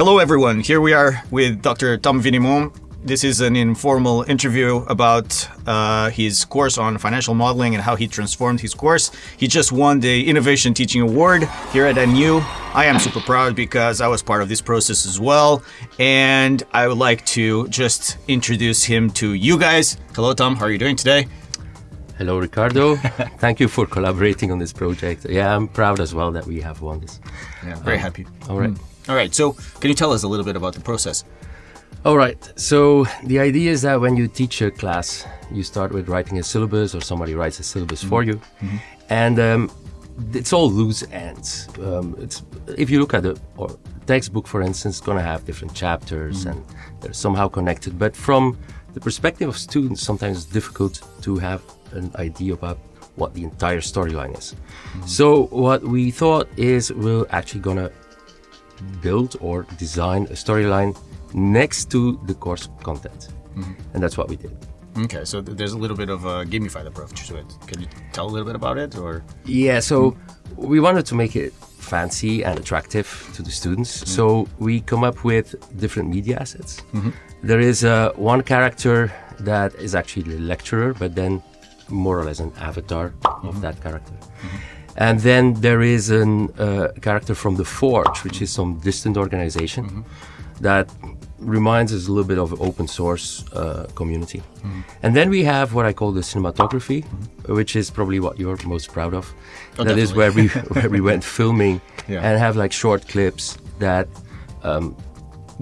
Hello, everyone. Here we are with Dr. Tom Vinimont. This is an informal interview about uh, his course on financial modeling and how he transformed his course. He just won the Innovation Teaching Award here at NU. I am super proud because I was part of this process as well. And I would like to just introduce him to you guys. Hello, Tom. How are you doing today? Hello, Ricardo. Thank you for collaborating on this project. Yeah, I'm proud as well that we have won this. Yeah, very um, happy. All right. Mm. All right. So, can you tell us a little bit about the process? All right. So, the idea is that when you teach a class, you start with writing a syllabus, or somebody writes a syllabus mm -hmm. for you, mm -hmm. and um, it's all loose ends. Um, it's if you look at the textbook, for instance, it's going to have different chapters, mm -hmm. and they're somehow connected. But from the perspective of students, sometimes it's difficult to have an idea about what the entire storyline is. Mm -hmm. So what we thought is we're actually gonna build or design a storyline next to the course content. Mm -hmm. And that's what we did. Okay, so there's a little bit of a gamified approach to it. Can you tell a little bit about it, or? Yeah, so we wanted to make it fancy and attractive to the students. Mm -hmm. So we come up with different media assets. Mm -hmm. There is uh, one character that is actually the lecturer, but then more or less an avatar mm -hmm. of that character. And then there is a uh, character from the Forge, which is some distant organization mm -hmm. that reminds us a little bit of open source uh, community. Mm -hmm. And then we have what I call the cinematography, mm -hmm. which is probably what you're most proud of. Oh, that is where we where we went filming yeah. and have like short clips that um,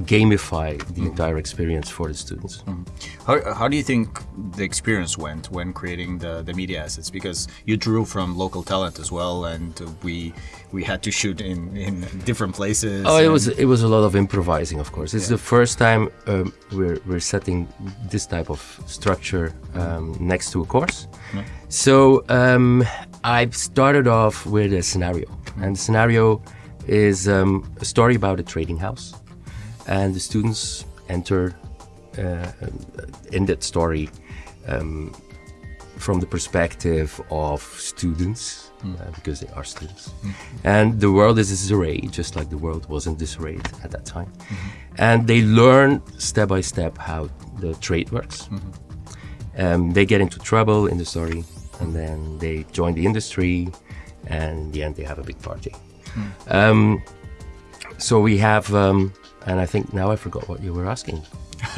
gamify the mm. entire experience for the students. Mm. How, how do you think the experience went when creating the, the media assets? Because you drew from local talent as well, and we we had to shoot in, in different places. Oh, it was it was a lot of improvising, of course. It's yeah. the first time um, we're we're setting this type of structure um, next to a course. Yeah. So um, I started off with a scenario, mm. and the scenario is um, a story about a trading house and the students enter uh, in that story um, from the perspective of students mm. uh, because they are students mm. and the world is disarray just like the world was in disarray at that time mm -hmm. and they learn step by step how the trade works -hmm. um, they get into trouble in the story and then they join the industry and in the end they have a big party hmm. um, so we have um, and I think now I forgot what you were asking.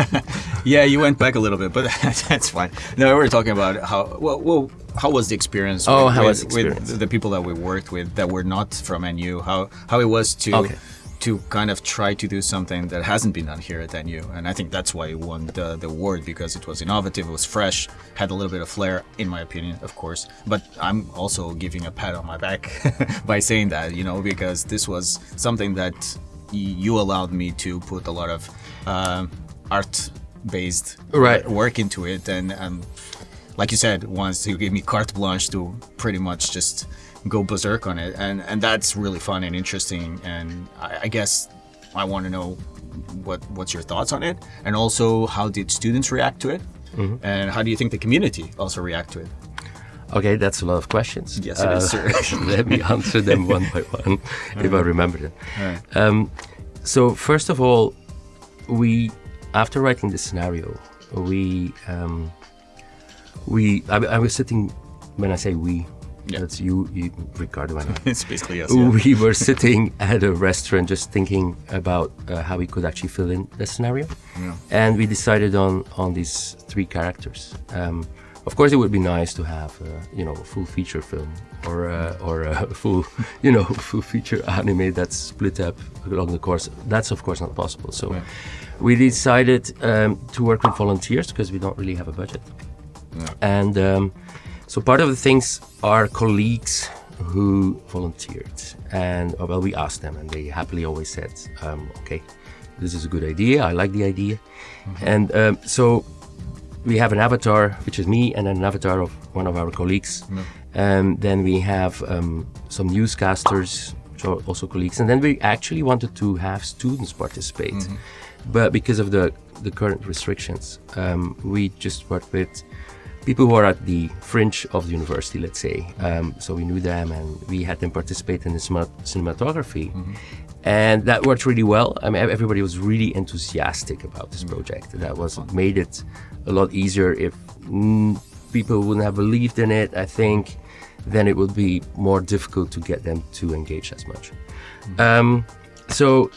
yeah, you went back a little bit, but that's fine. No, we were talking about how well, well how was the experience? Oh, with, how was the experience? with the people that we worked with that were not from NU? How how it was to okay. To kind of try to do something that hasn't been done here at NU, and I think that's why it won the, the award because it was innovative, it was fresh, had a little bit of flair, in my opinion, of course. But I'm also giving a pat on my back by saying that, you know, because this was something that you allowed me to put a lot of uh, art based right. work into it and um, like you said once you gave me carte blanche to pretty much just go berserk on it and and that's really fun and interesting and I, I guess I want to know what what's your thoughts on it and also how did students react to it mm -hmm. and how do you think the community also react to it Okay, that's a lot of questions. Yes, it uh, is, sir. let me answer them one by one, if I remember them. Right. Um, so first of all, we after writing the scenario, we um, we I, I, was sitting when I say we. Yeah. That's you, you Ricardo, and I. it's basically yes. Yeah. We were sitting at a restaurant just thinking about uh, how we could actually fill in the scenario, yeah. and we decided on on these three characters. Um, of course, it would be nice to have, uh, you know, a full feature film or uh, or a full, you know, full feature anime that's split up along the course. That's of course not possible. So we decided um, to work with volunteers because we don't really have a budget. Yeah. And um, so part of the things are colleagues who volunteered, and uh, well, we asked them, and they happily always said, um, "Okay, this is a good idea. I like the idea." Mm -hmm. And um, so we have an avatar, which is me, and an avatar of one of our colleagues. Mm. And then we have um, some newscasters, which are also colleagues. And then we actually wanted to have students participate. Mm -hmm. But because of the, the current restrictions, um, we just worked with people who are at the fringe of the university, let's say. Um, so we knew them and we had them participate in the cinematography. Mm-hmm. And that worked really well. I mean, everybody was really enthusiastic about this mm-hmm. project. That was made it a lot easier. If mm, people wouldn't have believed in it, I think, then it would be more difficult to get them to engage as much. Mm-hmm. Um, so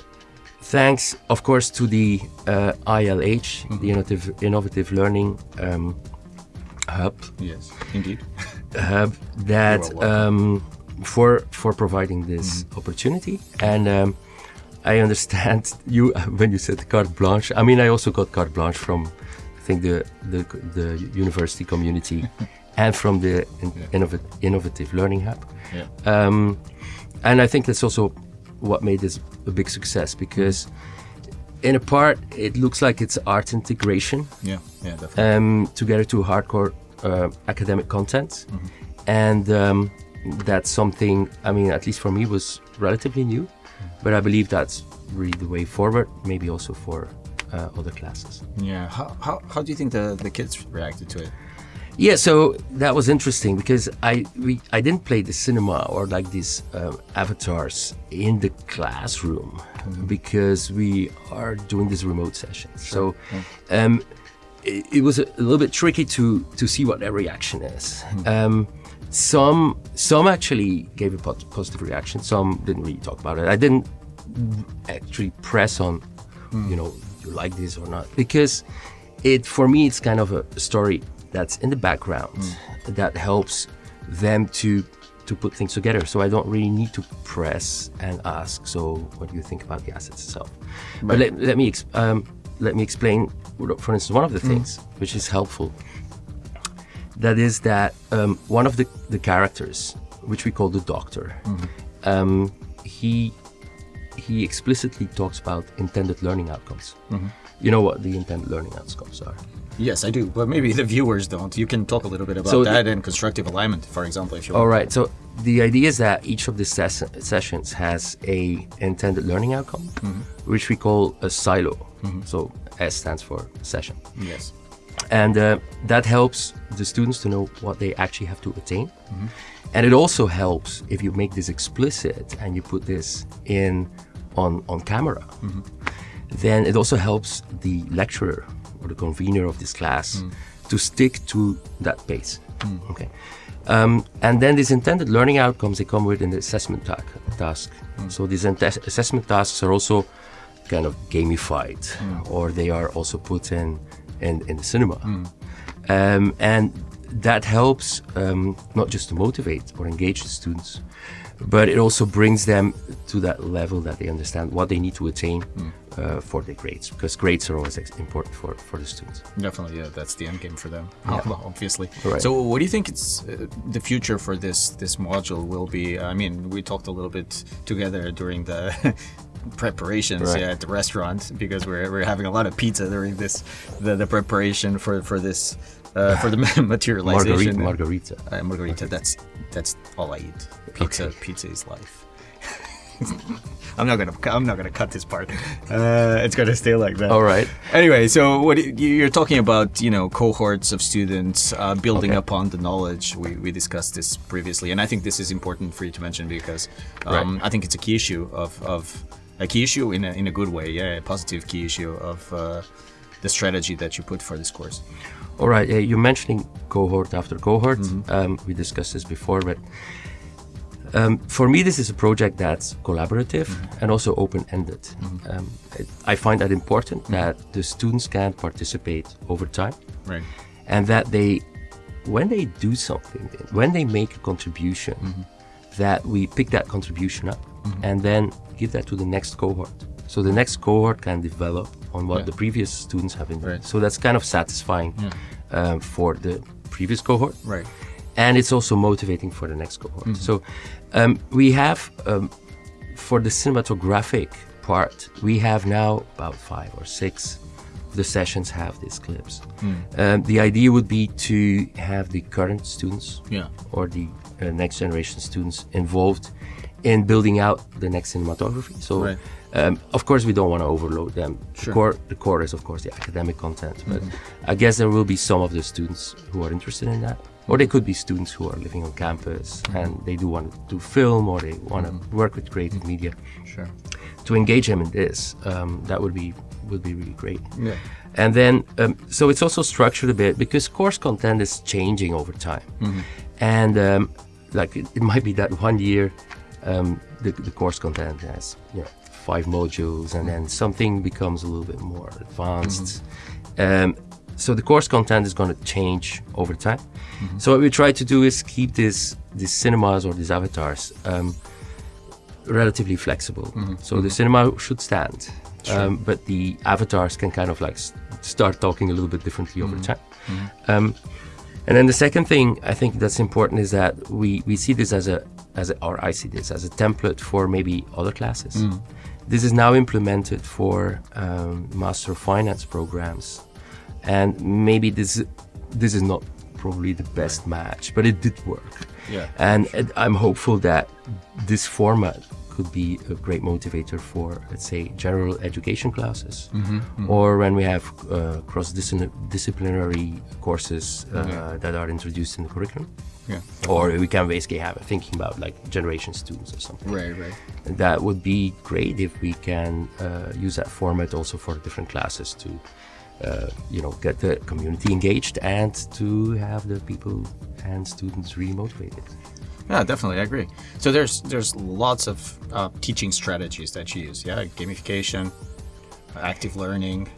thanks, of course, to the uh, ILH, mm-hmm. the Innovative, Innovative Learning um, Hub. Yes, indeed. Hub that um, for for providing this mm-hmm. opportunity, and um, I understand you when you said carte blanche. I mean, I also got carte blanche from, I think the the, the university community, and from the in, yeah. innov- Innovative Learning Hub. Yeah. Um, and I think that's also what made this a big success because in a part it looks like it's art integration. Yeah yeah definitely. Um, together to hardcore uh, academic content. Mm-hmm. and um, that's something i mean at least for me was relatively new. Mm-hmm. but i believe that's really the way forward maybe also for uh, other classes. Yeah. How, how, how do you think the, the kids reacted to it yeah, so that was interesting because I we I didn't play the cinema or like these um, avatars in the classroom mm-hmm. because we are doing this remote session. Sure. So yeah. um, it, it, was a, little bit tricky to to see what their reaction is. Mm-hmm. Um, some some actually gave a positive reaction. Some didn't really talk about it. I didn't actually press on, mm. you know, you like this or not because it for me it's kind of a story that's in the background mm. that helps them to to put things together. So I don't really need to press and ask. So what do you think about the assets itself? Right. But let, let me um, let me explain. For instance, one of the mm. things which is helpful. That is that um, one of the, the characters, which we call the Doctor, mm-hmm. um, he he explicitly talks about intended learning outcomes. Mm-hmm. You know what the intended learning outcomes are? Yes, I do, but maybe the viewers don't. You can talk a little bit about so that the, and constructive alignment, for example, if you want. All right. So the idea is that each of the ses- sessions has a intended learning outcome, mm-hmm. which we call a silo. Mm-hmm. So S stands for session. Yes. And uh, that helps the students to know what they actually have to attain. Mm-hmm. And it also helps if you make this explicit and you put this in on on camera. Mm-hmm. Then it also helps the lecturer or the convener of this class mm. to stick to that pace. Mm. Okay. Um, and then these intended learning outcomes they come with an assessment ta- task. Mm. So these assessment tasks are also kind of gamified, mm. or they are also put in in, in the cinema, mm. um, and that helps um, not just to motivate or engage the students, but it also brings them to that level that they understand what they need to attain mm. uh, for their grades because grades are always important for, for the students definitely yeah that's the end game for them yeah. obviously right. so what do you think it's uh, the future for this this module will be i mean we talked a little bit together during the preparations right. yeah, at the restaurant because we're, we're having a lot of pizza during this the, the preparation for for this uh, for the materialization. Margarita. Margarita. Uh, margarita. That's that's all I eat. Pizza. Okay. Pizza is life. I'm not gonna. I'm not gonna cut this part. Uh, it's gonna stay like that. All right. Anyway, so what you're talking about, you know, cohorts of students uh, building okay. upon the knowledge. We, we discussed this previously, and I think this is important for you to mention because um, right. I think it's a key issue of, of a key issue in a, in a good way. Yeah, a positive key issue of uh, the strategy that you put for this course. All right. Uh, you're mentioning cohort after cohort. Mm-hmm. Um, we discussed this before, but um, for me, this is a project that's collaborative mm-hmm. and also open-ended. Mm-hmm. Um, it, I find that important mm-hmm. that the students can participate over time, right. and that they, when they do something, when they make a contribution, mm-hmm. that we pick that contribution up mm-hmm. and then give that to the next cohort. So the next cohort can develop on what yeah. the previous students have been doing. Right. So that's kind of satisfying yeah. um, for the previous cohort. Right. And it's also motivating for the next cohort. Mm-hmm. So um, we have, um, for the cinematographic part, we have now about five or six the sessions have these clips. Mm. Um, the idea would be to have the current students yeah. or the uh, next generation students involved in building out the next cinematography. So, Right. Um, of course, we don't want to overload them. Sure. The core, the core is of course the academic content, but I guess there will be some of the students who are interested in that, or they could be students who are living on campus and they do want to do film or they want to work with creative media. Sure. To engage them in this, um, that would be would be really great. Yeah. And then, um, so it's also structured a bit because course content is changing over time. And um, like it, it might be that one year um, the, the course content has you know, five modules and then something becomes a little bit more advanced. Um, so the course content is going to change over time. So what we try to do is keep this these cinemas or these avatars um, relatively flexible. So the cinema should stand, um, but the avatars can kind of like start talking a little bit differently over time. Um, and then the second thing I think that's important is that we, we see this as a as a, or I see this as a template for maybe other classes. This is now implemented for um, master of finance programs, and maybe this this is not probably the best match, but it did work. Yeah, And it- I'm hopeful that this format could be a great motivator for, let's say, general education classes, or when we have uh, cross-disciplinary courses uh, that are introduced in the curriculum, Yeah. or we can basically have a thinking about like generation students or something. Right. Right. That would be great if we can uh, use that format also for different classes to, uh, you know, get the community engaged and to have the people and students really motivated. Yeah, definitely, I agree. So there's there's lots of uh, teaching strategies that you use. Yeah, gamification, active learning.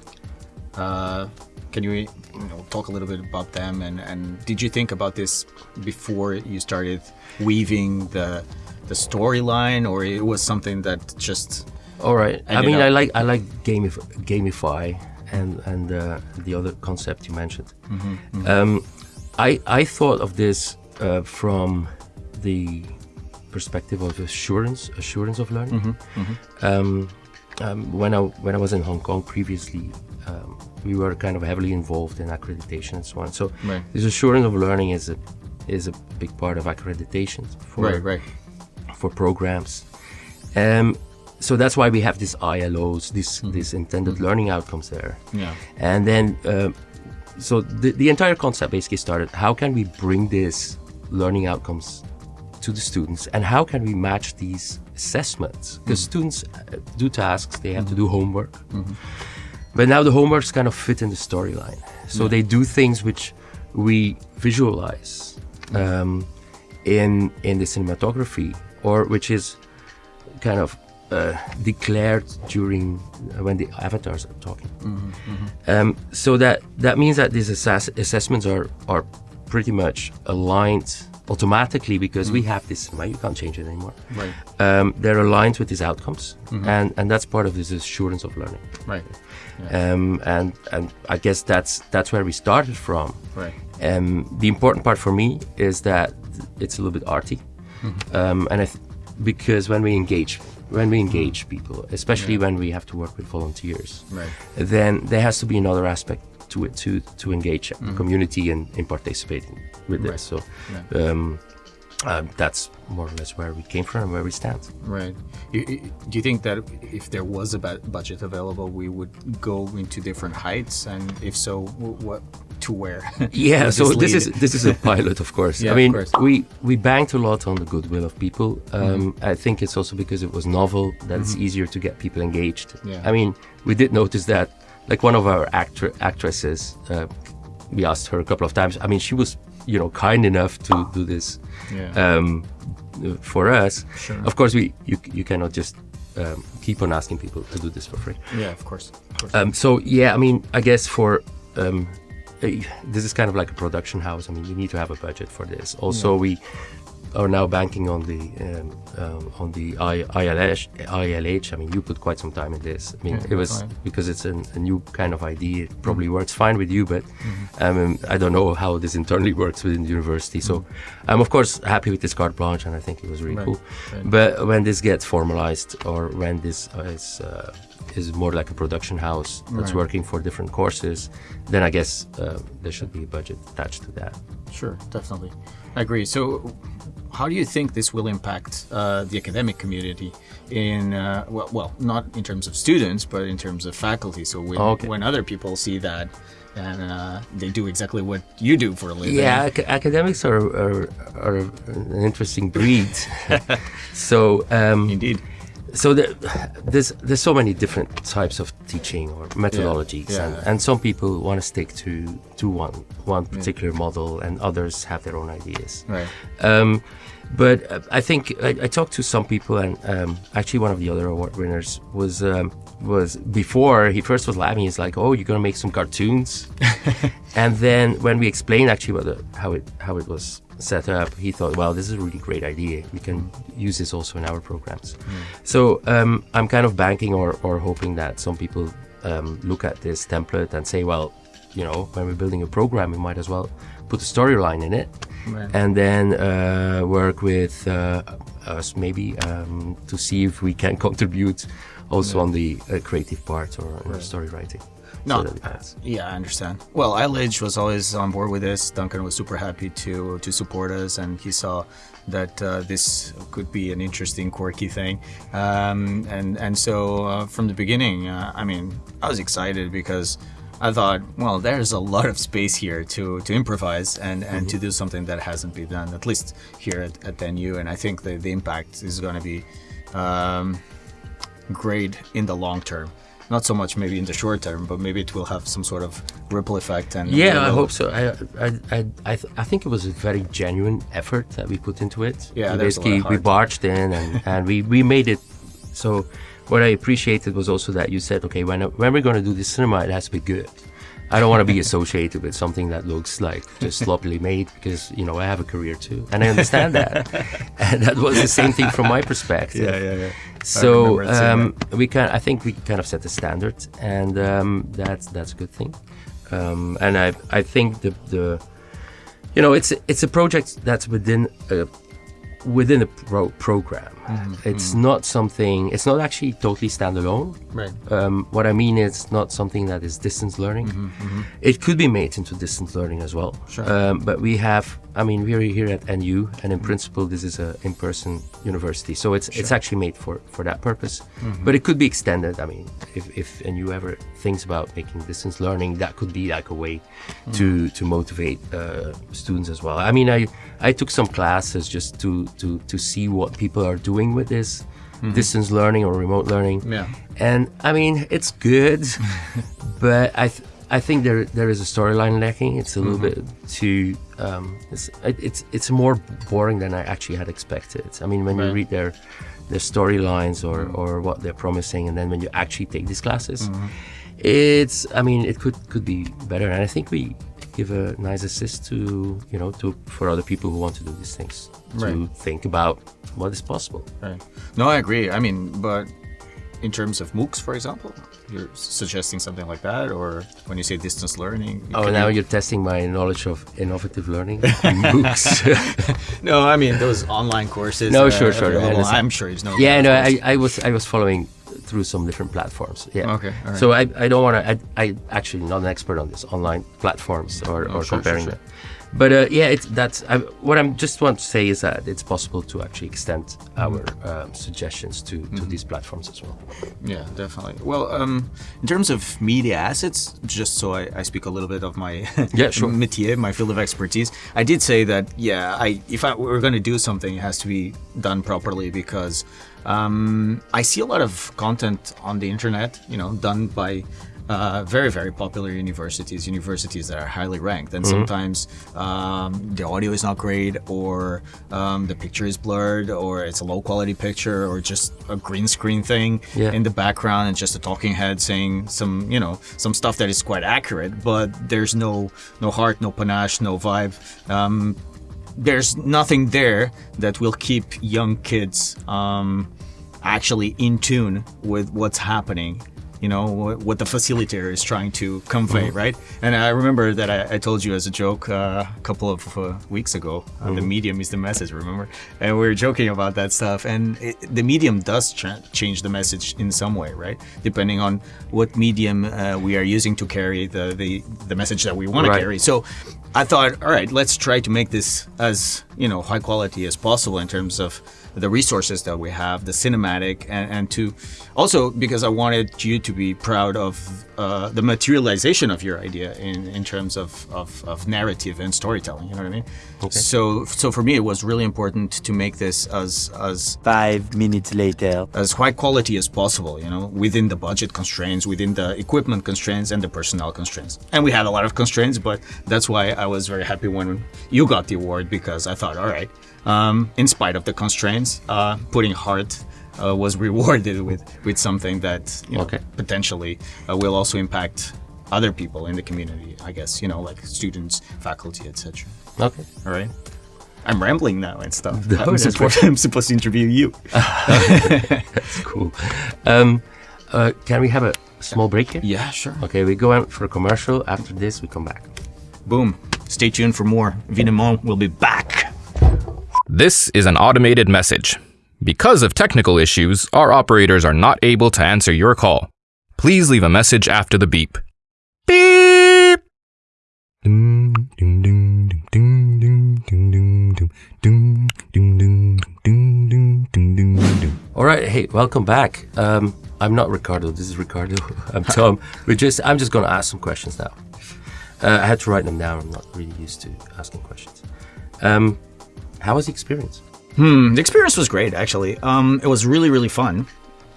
Uh, can you, you know, talk a little bit about them? And, and did you think about this before you started weaving the the storyline, or it was something that just All right. I mean, I like I like gamif- gamify and and uh, the other concept you mentioned. Um, I I thought of this uh, from the perspective of assurance assurance of learning. Um, um, when I when I was in Hong Kong previously, um, we were kind of heavily involved in accreditation and so on. So Right. this assurance of learning is a is a big part of accreditation for right, right, for programs. Um, so that's why we have these ILOs, these these intended learning outcomes there. yeah, And then, um, so the, the entire concept basically started how can we bring these learning outcomes to the students and how can we match these assessments? Because students uh, do tasks, they have to do homework. But now the homeworks kind of fit in the storyline. So they do things which we visualize um, in in the cinematography, or which is kind of uh, declared during uh, when the avatars are talking. Um, so that that means that these assess- assessments are are pretty much aligned automatically because we have this cinema. You can't change it anymore. right, Um, they're aligned with these outcomes, and and that's part of this assurance of learning. right, Um, and and I guess that's that's where we started from. right. Um, the important part for me is that it's a little bit arty, um, and I th- because when we engage when we engage people, especially when we have to work with volunteers, Right. then there has to be another aspect to it to to engage the community in, in participating with Right. this. So um, um, that's more or less where we came from and where we stand. Right. You, you- do you think that if there was a budget available, we would go into different heights, and if so, what to where? Yeah, so this is this is a pilot, of course. Yeah, I mean, course. Mm-hmm. we we banked a lot on the goodwill of people. Um, I think it's also because it was novel that it's easier to get people engaged. Yeah. I mean, we did notice that, like one of our actor actresses, uh, we asked her a couple of times. I mean, she was you know kind enough to do this Yeah. um, for us. Sure. Of course, we you you cannot just um, keep on asking people to do this for free. yeah, of course. Of course. Um, so yeah, I mean, I guess for um, eh, this is kind of like a production house. I mean, you need to have a budget for this. Also, we are now banking on the um, um, on the I, ILH, ILH. I mean, you put quite some time in this. I mean, Yeah, it was fine. because it's an, a new kind of idea. It probably works fine with you, but um, I don't know how this internally works within the university. So I'm of course happy with this carte blanche, and I think it was really Right, cool. right. But when this gets formalized, or when this is uh, is more like a production house that's Right. working for different courses, then I guess uh, there should be a budget attached to that. Sure, definitely. I agree. So, how do you think this will impact uh, the academic community in uh, well, well, not in terms of students, but in terms of faculty? So when, okay. when other people see that and uh, they do exactly what you do for a living. Yeah, ac- academics are, are, are, an interesting breed. so um, indeed. So the, there's there's so many different types of teaching or methodologies, yeah. Yeah. And, and, some people want to stick to to one one particular yeah. model, and others have their own ideas. Right. Um, but uh, I think I, I, talked to some people, and um, actually one of the other award winners was um, was before he first was laughing. He's like, "Oh, you're gonna make some cartoons," and then when we explained actually what the, how it how it was set up, he thought, "Well, this is a really great idea. We can use this also in our programs." Mm. So um, I'm kind of banking or or hoping that some people um, look at this template and say, "Well, you know, when we're building a program, we might as well put a storyline in it." Right. And then uh, work with uh, us maybe um, to see if we can contribute also yeah. on the uh, creative part or right. story writing. No, so yeah, I understand. Well, iLidge was always on board with this. Duncan was super happy to to support us, and he saw that uh, this could be an interesting, quirky thing. Um, and and so uh, from the beginning, uh, I mean, I was excited because I thought, well, there's a lot of space here to, to improvise and, and mm-hmm. to do something that hasn't been done, at least here at, at NU. And I think the, the impact is going to be um, great in the long term. Not so much maybe in the short term, but maybe it will have some sort of ripple effect. And yeah, I hope so. I I I I, th- I, think it was a very genuine effort that we put into it. Yeah, basically we barged in and, and we, we made it so what I appreciated was also that you said, okay, when, when we're going to do this cinema, it has to be good. I don't want to be associated with something that looks like just sloppily made because you know I have a career too, and I understand that. and that was the same thing from my perspective. Yeah, yeah, yeah. So um, we can, I think we kind of set the standard, and um, that's that's a good thing. Um, and I I think the the you know it's it's a project that's within a within a pro- program. Mm-hmm. It's mm-hmm. not something. It's not actually totally standalone. Right. Um, what I mean is not something that is distance learning. Mm-hmm, mm-hmm. It could be made into distance learning as well. Sure. Um, but we have. I mean, we're here at NU, and in principle, this is an in-person university, so it's sure. it's actually made for for that purpose. Mm-hmm. But it could be extended. I mean, if if NU ever thinks about making distance learning, that could be like a way to mm-hmm. to motivate uh, students as well. I mean, I I took some classes just to to to see what people are doing with this mm-hmm. distance learning or remote learning. Yeah. And I mean, it's good, but I th- I think there there is a storyline lacking. It's a little mm-hmm. bit too um, it's it's it's more boring than I actually had expected. I mean, when right. you read their their storylines or mm-hmm. or what they're promising, and then when you actually take these classes, mm-hmm. it's I mean, it could could be better. And I think we give a nice assist to you know to for other people who want to do these things to right. think about what is possible. Right. No, I agree. I mean, but in terms of MOOCs, for example, you're suggesting something like that, or when you say distance learning. Oh, now you... are testing my knowledge of innovative learning MOOCs. no, I mean those online courses. No, uh, sure, sure. I'm sure you know. Yeah, no, I, I was I was following through some different platforms. Yeah. Okay. Right. So I, I don't want to. I, I actually not an expert on this online platforms or, oh, or sure, comparing sure, sure. them. But uh, yeah, it's that's I, what I'm just want to say is that it's possible to actually extend our uh, suggestions to, to mm-hmm. these platforms as well. Yeah, definitely. Well, um, in terms of media assets, just so I, I speak a little bit of my yeah, sure. métier, my field of expertise, I did say that yeah, I if I were going to do something, it has to be done properly because um, I see a lot of content on the internet, you know, done by uh, very very popular universities universities that are highly ranked and mm-hmm. sometimes um, the audio is not great or um, the picture is blurred or it's a low quality picture or just a green screen thing yeah. in the background and just a talking head saying some you know some stuff that is quite accurate but there's no no heart no panache no vibe um, there's nothing there that will keep young kids um, actually in tune with what's happening you know what, the facilitator is trying to convey, mm. right? And I remember that I, I told you as a joke uh, a couple of uh, weeks ago. Uh, mm. The medium is the message, remember? And we were joking about that stuff. And it, the medium does ch- change the message in some way, right? Depending on what medium uh, we are using to carry the the, the message that we want right. to carry. So I thought, all right, let's try to make this as you know high quality as possible in terms of the resources that we have, the cinematic, and, and to also because I wanted you to be proud of uh, the materialization of your idea in, in terms of, of, of, narrative and storytelling. You know what I mean? Okay. So so for me, it was really important to make this as as five minutes later as high quality as possible. You know, within the budget constraints, within the equipment constraints, and the personnel constraints. And we had a lot of constraints, but that's why I was very happy when you got the award because I thought, all right, um, in spite of the constraints, uh, putting heart uh, was rewarded with with something that you know, okay. potentially uh, will also impact other people in the community. I guess you know, like students, faculty, etc. Okay. All right. I'm rambling now and stuff. No, I'm, supposed, I'm, supposed, to interview you. that's cool. Um, uh, can we have a small break here? Yeah, sure. Okay, we go out for a commercial. After this, we come back. Boom. Stay tuned for more. Vinemont will be back. This is an automated message. Because of technical issues, our operators are not able to answer your call. Please leave a message after the beep. Beep! All right, hey, welcome back. Um, I'm not Ricardo. This is Ricardo. I'm Tom. We're just. I'm just going to ask some questions now. Uh, I had to write them down. I'm not really used to asking questions. Um, how was the experience? Hmm, the experience was great, actually. Um, it was really, really fun.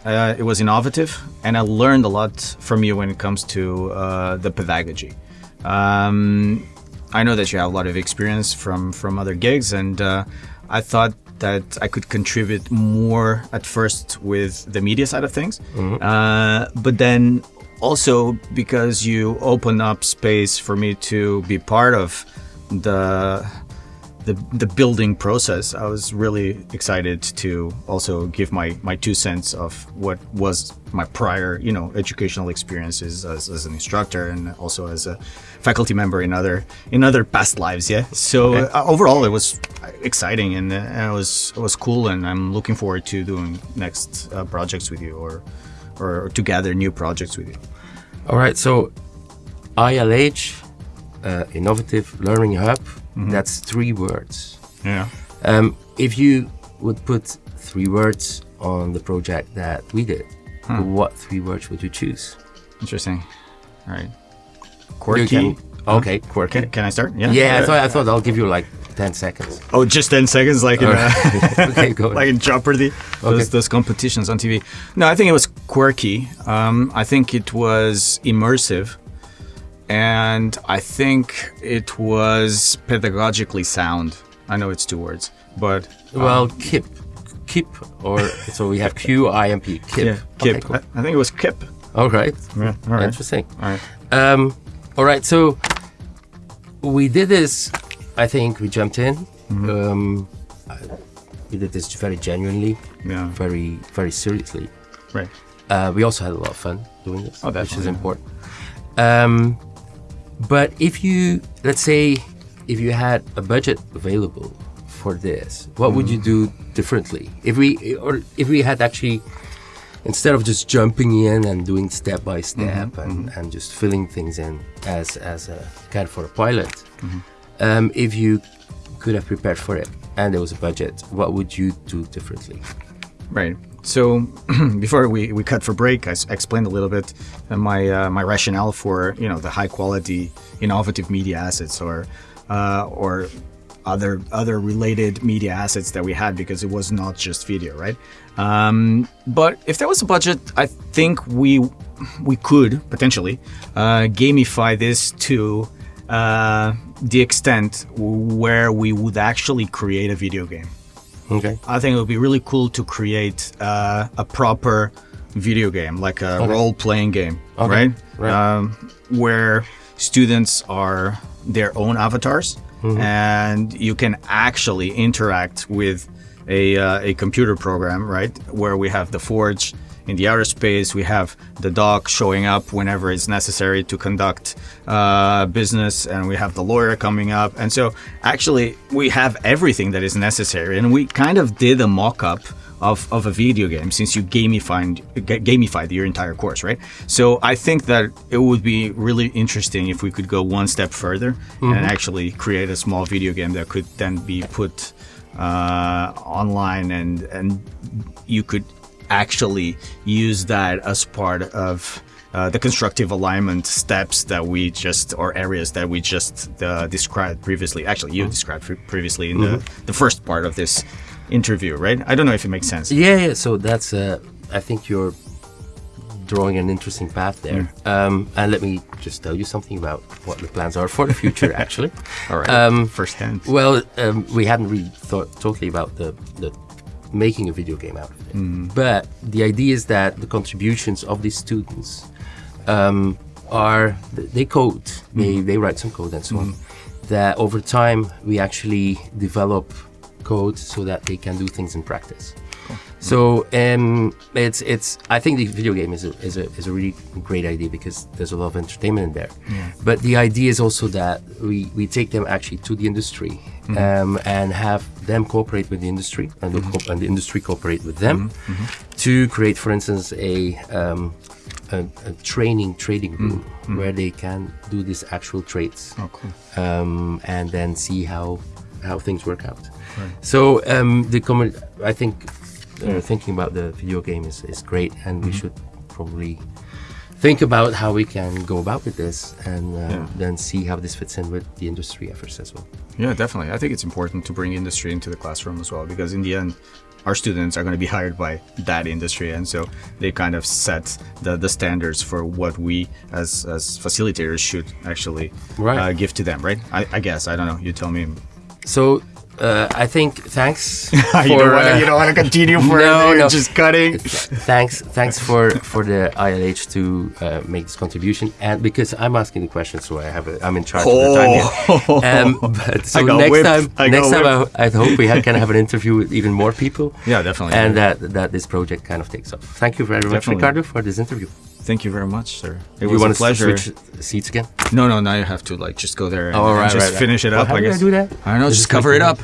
Uh, it was innovative, and I learned a lot from you when it comes to uh, the pedagogy. Um, I know that you have a lot of experience from from other gigs, and uh, I thought that I could contribute more at first with the media side of things, mm-hmm. uh, but then also because you open up space for me to be part of the the the building process, I was really excited to also give my my two cents of what was my prior you know educational experiences as, as an instructor and also as a faculty member in other in other past lives. Yeah. So okay. uh, overall, it was exciting and, uh, it was it was cool, and I'm looking forward to doing next uh, projects with you or, or or to gather new projects with you. All right. So ILH, uh, Innovative Learning Hub Mm-hmm. That's three words. Yeah. Um, if you would put three words on the project that we did, hmm. what three words would you choose? Interesting. All right. Quirky. Can, okay, quirky. Can, can, I start? Yeah. Yeah, I thought I thought I'll give you like ten seconds. Oh, just ten seconds, like in uh, okay, go like in Jeopardy, those, okay. those competitions on TV. No, I think it was quirky. Um, I think it was immersive and I think it was pedagogically sound. I know it's two words, but um, well, KIP, KIP, or so we have Q I M P. KIP. Yeah, KIP. Okay, cool. I, I, think it was KIP. All right. Yeah, all right. Interesting. All right. Um, all right. So we did this. I think we jumped in. Mm-hmm. Um, we did this very genuinely. Yeah. Very, very seriously. Right. Uh, we also had a lot of fun doing this, oh, which is important. Um, but if you, let's say, if you had a budget available for this, what mm. would you do differently? If we, or if we had actually, instead of just jumping in and doing step by step mm-hmm, and, mm-hmm. and just filling things in as as a kind for a pilot, mm-hmm. um, if you could have prepared for it and there was a budget, what would you do differently? Right. So before we, we cut for break, I, explained a little bit uh, my uh, my rationale for you know the high quality innovative media assets or uh, or other other related media assets that we had because it was not just video, right? Um, but if there was a budget, I think we we could potentially uh, gamify this to uh, the extent where we would actually create a video game. Okay. I think it would be really cool to create uh, a proper video game, like a okay. role playing game, okay. right? right. Um, where students are their own avatars mm-hmm. and you can actually interact with a, uh, a computer program, right? Where we have the Forge in the outer space. We have the doc showing up whenever it's necessary to conduct uh, business, and we have the lawyer coming up. And so, actually, we have everything that is necessary. And we kind of did a mock up of, of a video game since you gamified gamified your entire course, right? So I think that it would be really interesting if we could go one step further mm-hmm. and actually create a small video game that could then be put uh, online and and you could actually use that as part of uh, the constructive alignment steps that we just or areas that we just uh, described previously. Actually, you mm-hmm. described previously in mm-hmm. the, the first part of this interview, right? I don't know if it makes sense. Yeah, yeah. So that's, uh, I think you're drawing an interesting path there. Mm. Um, and let me just tell you something about what the plans are for the future, actually. All right. Um, First hand. Well, um, we hadn't really thought totally about the, the making a video game out of it. Mm. But the idea is that the contributions of these students um, are, they code, mm. they, they write some code and so on. Mm. That over time we actually develop code so that they can do things in practice. So um, it's it's I think the video game is a, is a is a really great idea because there's a lot of entertainment in there. Yeah. But the idea is also that we, we take them actually to the industry mm-hmm. um, and have them cooperate with the industry and the, mm-hmm. and the industry cooperate with them mm-hmm. mm-hmm. to create, for instance, a um, a, a, training trading room mm-hmm. where they can do these actual trades oh, cool. um, and then see how how things work out. So um, the I think, uh, thinking about the video game is, is great, and mm -hmm. we mm-hmm. should probably think about how we can go about with this and uh, yeah. then see how this fits in with the industry efforts as well. Yeah, definitely. I think it's important to bring industry into the classroom as well because in the end, our students are going to be hired by that industry and so they kind of set the, the standards for what we as as facilitators should actually right. uh, give to them right I, I guess i don't know you tell me so uh, I think thanks. For, you, don't wanna, uh, you don't want to continue for no, no. just cutting. thanks, thanks for for the ILH to uh, make this contribution, and because I'm asking the questions, so I have a, I'm in charge oh. of the time. Oh. Um, but so next whipped. time, I next time, I, I, hope we can have an interview with even more people. Yeah, definitely. And that that this project kind of takes off. Thank you very much, definitely. Ricardo, for this interview. Thank you very much, sir. It you was want a pleasure. Switch seats again? No, no. Now you have to like just go there oh, and, oh, right, and just right, finish right. it well, up. How I guess. I do that? I don't know. Just cover it up.